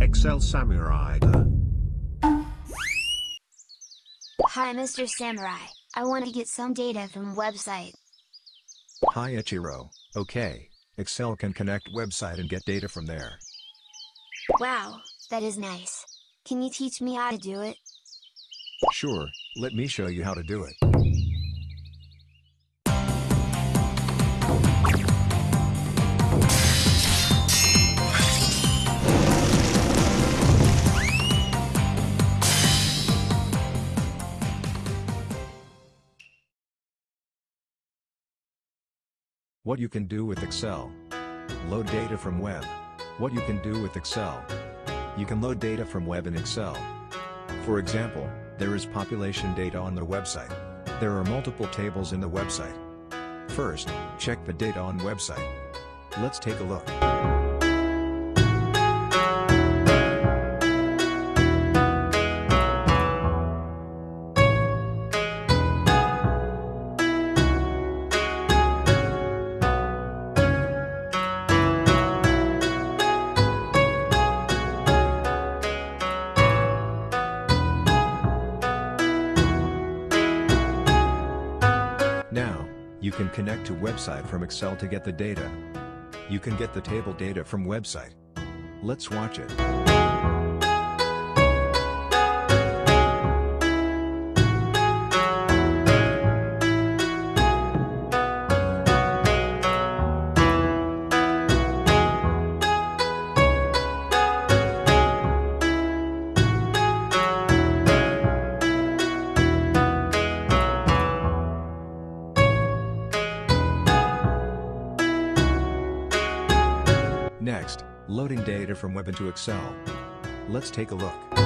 Excel Samurai. Hi Mr. Samurai, I want to get some data from website. Hi Ichiro, okay, Excel can connect website and get data from there. Wow, that is nice. Can you teach me how to do it? Sure, let me show you how to do it. What you can do with Excel. Load data from web. What you can do with Excel. You can load data from web in Excel. For example, there is population data on the website. There are multiple tables in the website. First, check the data on website. Let's take a look. You can connect to website from Excel to get the data. You can get the table data from website. Let's watch it. Next, loading data from web into Excel. Let's take a look.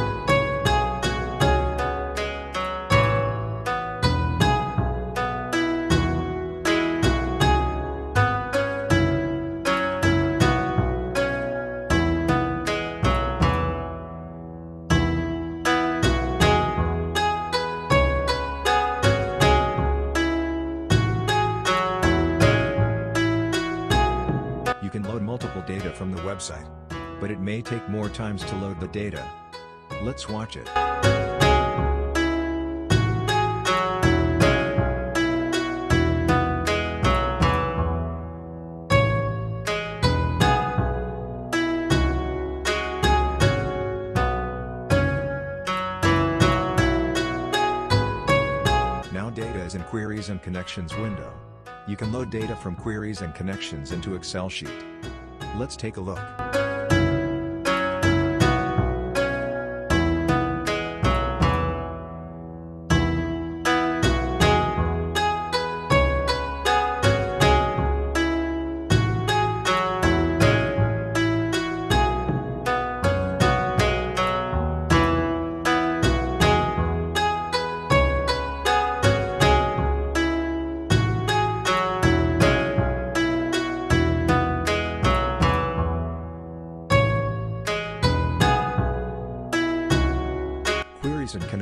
Data from the website. But it may take more times to load the data. Let's watch it. Now data is in Queries and Connections window. You can load data from queries and connections into Excel sheet. Let's take a look.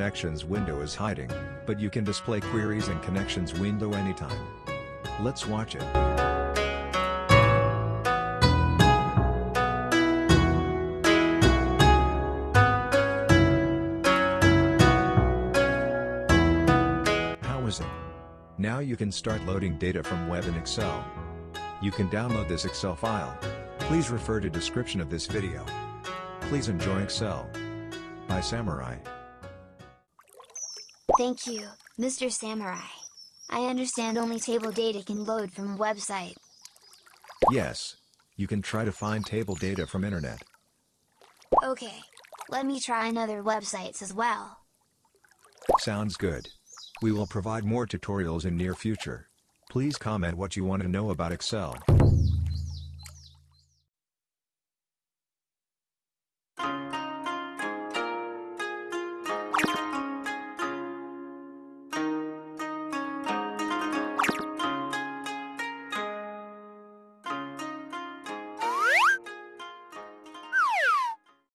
Connections window is hiding, but you can display Queries and Connections window anytime. Let's watch it. How is it? Now you can start loading data from web in Excel. You can download this Excel file. Please refer to description of this video. Please enjoy Excel. By Samurai. Thank you, Mr. Samurai. I understand only table data can load from website. Yes. You can try to find table data from internet. Okay. Let me try another websites as well. Sounds good. We will provide more tutorials in near future. Please comment what you want to know about Excel.